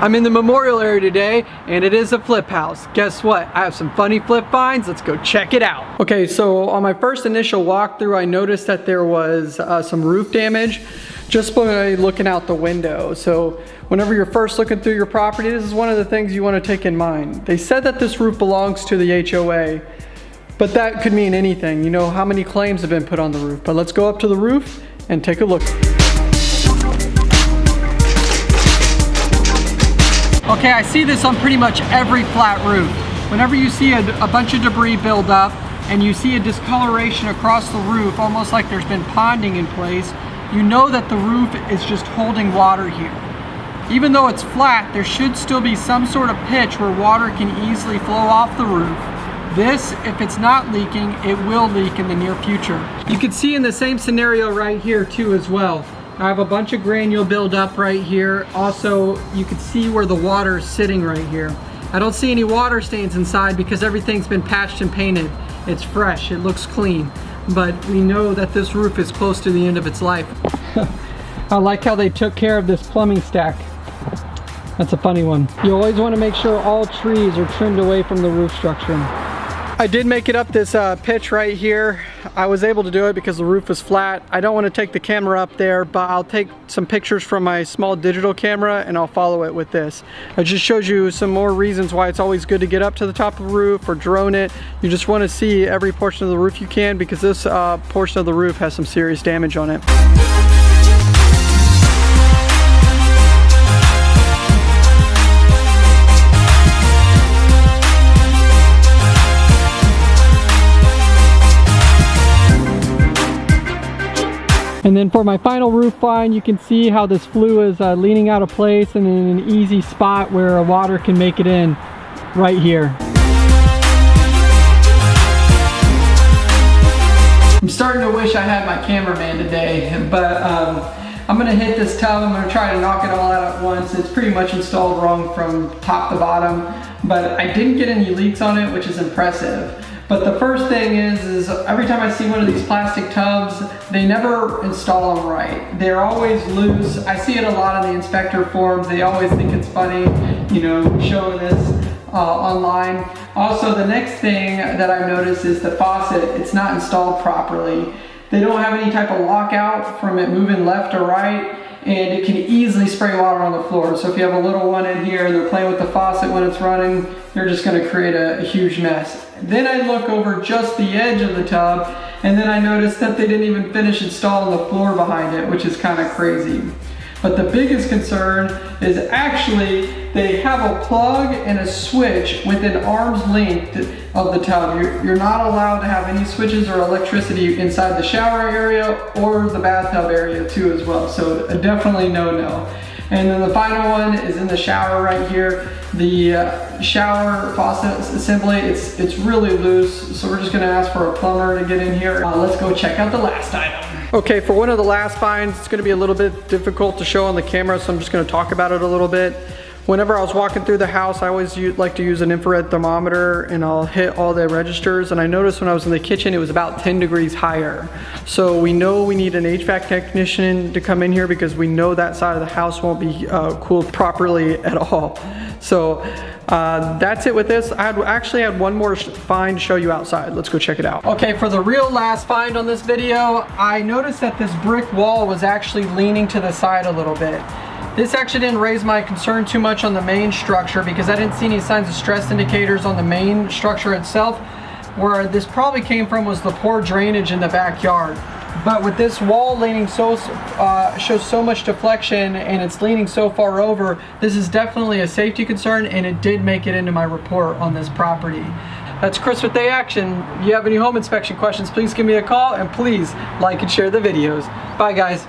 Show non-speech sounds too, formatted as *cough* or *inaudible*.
I'm in the memorial area today and it is a flip house. Guess what? I have some funny flip finds. Let's go check it out. Okay, so on my first initial walkthrough, I noticed that there was uh, some roof damage just by looking out the window. So whenever you're first looking through your property, this is one of the things you want to take in mind. They said that this roof belongs to the HOA, but that could mean anything. You know how many claims have been put on the roof. But let's go up to the roof and take a look. Okay, I see this on pretty much every flat roof. Whenever you see a, a, bunch of debris build up and you see a discoloration across the roof, almost like there's been ponding in place, you know that the roof is just holding water here. Even though it's flat, there should still be some sort of pitch where water can easily flow off the roof. This, if it's not leaking, it will leak in the near future. You can see in the same scenario right here too as well. I have a bunch of granule buildup right here. Also, you can see where the water is sitting right here. I don't see any water stains inside because everything's been patched and painted. It's fresh, it looks clean. But we know that this roof is close to the end of its life. *laughs* I like how they took care of this plumbing stack. That's a funny one. You always want to make sure all trees are trimmed away from the roof structure. I did make it up this uh, pitch right here. I was able to do it because the roof was flat. I don't want to take the camera up there, but I'll take some pictures from my small digital camera and I'll follow it with this. It just shows you some more reasons why it's always good to get up to the top of the roof or drone it. You just want to see every portion of the roof you can because this uh, portion of the roof has some serious damage on it. And then for my final roof line, you can see how this flue is uh, leaning out of place and in an easy spot where water can make it in right here. I'm starting to wish I had my cameraman today, but um, I'm gonna hit this tub, I'm gonna try to knock it all out at once. It's pretty much installed wrong from top to bottom, but I didn't get any leaks on it, which is impressive. But the first thing is, is every time I see one of these plastic tubs, they never install them right. They're always loose. I see it a lot in the inspector forms. They always think it's funny, you know, showing this uh, online. Also, the next thing that I've noticed is the faucet, it's not installed properly. They don't have any type of lockout from it moving left or right and it can easily spray water on the floor. So if you have a little one in here and they're playing with the faucet when it's running, they're just gonna create a, a huge mess. Then I look over just the edge of the tub and then I notice that they didn't even finish installing the floor behind it, which is kind of crazy. But the biggest concern is actually they have a plug and a switch within arm's length of the tub. You're, you're, not allowed to have any switches or electricity inside the shower area or the bathtub area too as well. So definitely no no. And then the final one is in the shower right here. The uh, shower faucet assembly, it's, it's really loose. So we're just gonna ask for a plumber to get in here. Uh, let's go check out the last item. Okay, for one of the last finds, it's gonna be a little bit difficult to show on the camera, so I'm just gonna talk about it a little bit. Whenever I was walking through the house, I always like to use an infrared thermometer and I'll hit all the registers. And I noticed when I was in the kitchen, it was about 10 degrees higher. So we know we need an HVAC technician to come in here because we know that side of the house won't be uh, cooled properly at all. So uh, that's it with this. I had, actually had one more find to show you outside. Let's go check it out. Okay, for the real last find on this video, I noticed that this brick wall was actually leaning to the side a little bit. This actually didn't raise my concern too much on the main structure because I didn't see any signs of stress indicators on the main structure itself. Where this probably came from was the poor drainage in the backyard. But with this wall leaning so, uh, shows so much deflection and it's leaning so far over, this is definitely a safety concern and it did make it into my report on this property. That's Chris with Day Action. If you have any home inspection questions, please give me a call and please like and share the videos. Bye guys.